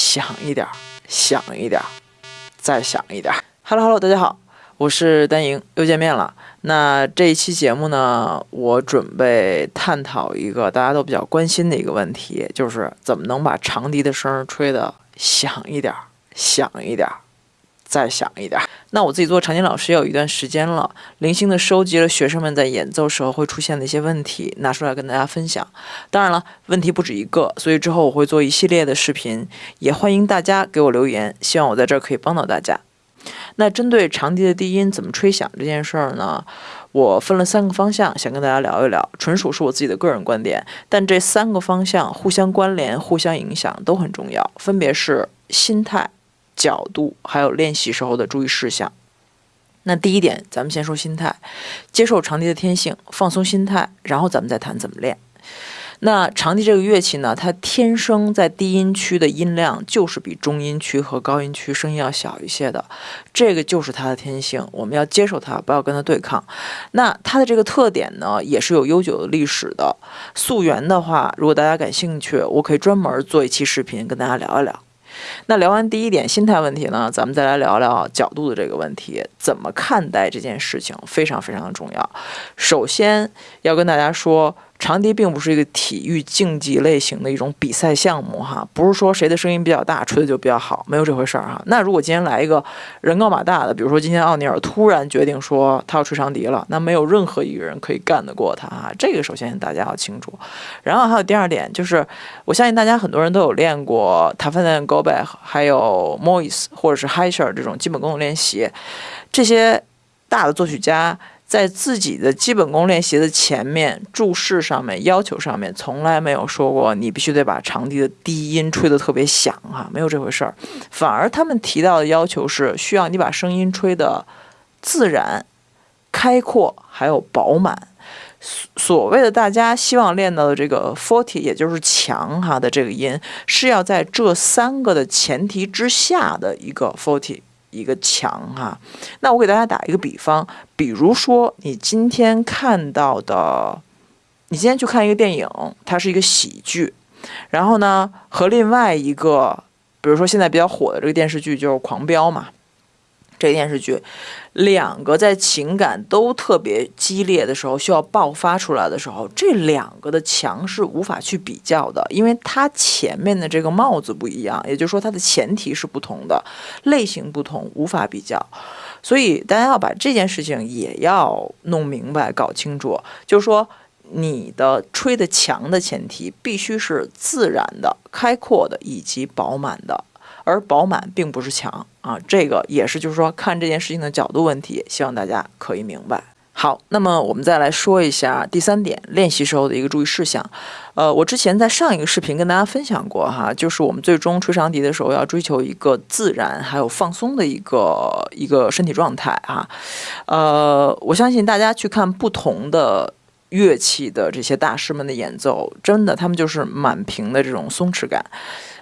响一点，响一点，再响一点。Hello Hello，大家好，我是丹莹，又见面了。那这一期节目呢，我准备探讨一个大家都比较关心的一个问题，就是怎么能把长笛的声吹得响一点，响一点。再响一点。那我自己做长笛老师也有一段时间了，零星的收集了学生们在演奏时候会出现的一些问题，拿出来跟大家分享。当然了，问题不止一个，所以之后我会做一系列的视频，也欢迎大家给我留言，希望我在这儿可以帮到大家。那针对长笛的低音怎么吹响这件事儿呢，我分了三个方向，想跟大家聊一聊，纯属是我自己的个人观点，但这三个方向互相关联、互相影响都很重要，分别是心态。角度还有练习时候的注意事项。那第一点，咱们先说心态，接受长笛的天性，放松心态，然后咱们再谈怎么练。那长笛这个乐器呢，它天生在低音区的音量就是比中音区和高音区声音要小一些的，这个就是它的天性，我们要接受它，不要跟它对抗。那它的这个特点呢，也是有悠久的历史的。溯源的话，如果大家感兴趣，我可以专门做一期视频跟大家聊一聊。那聊完第一点心态问题呢，咱们再来聊聊角度的这个问题，怎么看待这件事情非常非常的重要。首先要跟大家说。长笛并不是一个体育竞技类型的一种比赛项目哈，不是说谁的声音比较大吹的就比较好，没有这回事儿哈。那如果今天来一个人高马大的，比如说今天奥尼尔突然决定说他要吹长笛了，那没有任何一个人可以干得过他哈。这个首先大家要清楚。然后还有第二点就是，我相信大家很多人都有练过塔芬恩、高贝还有莫伊斯或者是海舍尔这种基本功的练习，这些大的作曲家。在自己的基本功练习的前面注释上面要求上面从来没有说过你必须得把长笛的低音吹得特别响哈，没有这回事儿。反而他们提到的要求是需要你把声音吹得自然、开阔还有饱满。所谓的大家希望练到的这个 forty，也就是强哈的这个音，是要在这三个的前提之下的一个 forty。一个墙哈，那我给大家打一个比方，比如说你今天看到的，你今天去看一个电影，它是一个喜剧，然后呢和另外一个，比如说现在比较火的这个电视剧就是《狂飙》嘛。这个电视剧，两个在情感都特别激烈的时候，需要爆发出来的时候，这两个的强是无法去比较的，因为它前面的这个帽子不一样，也就是说它的前提是不同的，类型不同，无法比较。所以大家要把这件事情也要弄明白、搞清楚，就是说你的吹的强的前提必须是自然的、开阔的以及饱满的。而饱满并不是强啊，这个也是就是说看这件事情的角度问题，希望大家可以明白。好，那么我们再来说一下第三点，练习时候的一个注意事项。呃，我之前在上一个视频跟大家分享过哈，就是我们最终吹长笛的时候要追求一个自然还有放松的一个一个身体状态哈。呃，我相信大家去看不同的乐器的这些大师们的演奏，真的他们就是满屏的这种松弛感。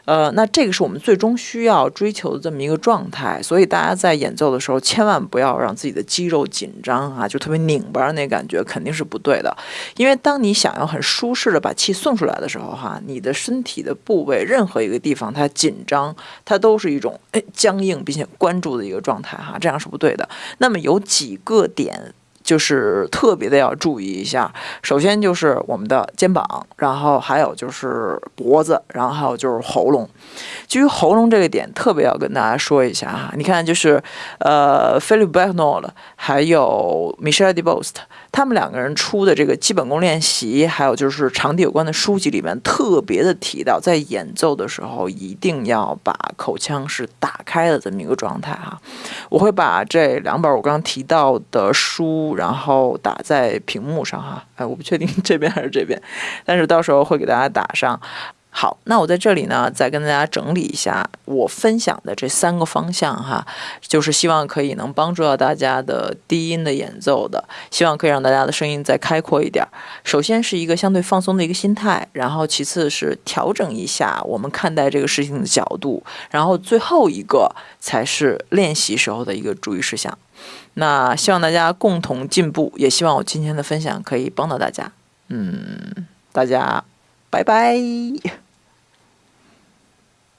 呃，那这个是我们最终需要追求的这么一个状态，所以大家在演奏的时候，千万不要让自己的肌肉紧张啊，就特别拧巴那感觉肯定是不对的。因为当你想要很舒适的把气送出来的时候，哈，你的身体的部位任何一个地方它紧张，它都是一种哎僵硬并且关注的一个状态，哈，这样是不对的。那么有几个点。就是特别的要注意一下，首先就是我们的肩膀，然后还有就是脖子，然后还有就是喉咙。基于喉咙这个点，特别要跟大家说一下哈。你看，就是呃，Philip b a c k n o l 还有 Michelle DeBost，他们两个人出的这个基本功练习，还有就是长笛有关的书籍里面，特别的提到，在演奏的时候一定要把口腔是打开的这么一个状态哈。我会把这两本我刚刚提到的书。然后打在屏幕上哈，哎，我不确定这边还是这边，但是到时候会给大家打上。好，那我在这里呢，再跟大家整理一下我分享的这三个方向哈，就是希望可以能帮助到大家的低音的演奏的，希望可以让大家的声音再开阔一点。首先是一个相对放松的一个心态，然后其次是调整一下我们看待这个事情的角度，然后最后一个才是练习时候的一个注意事项。那希望大家共同进步，也希望我今天的分享可以帮到大家。嗯，大家拜拜。